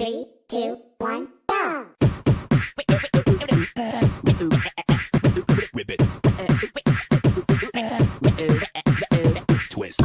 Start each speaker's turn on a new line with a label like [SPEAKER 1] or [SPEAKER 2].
[SPEAKER 1] Three, two, one, go! Ribbit. Twist.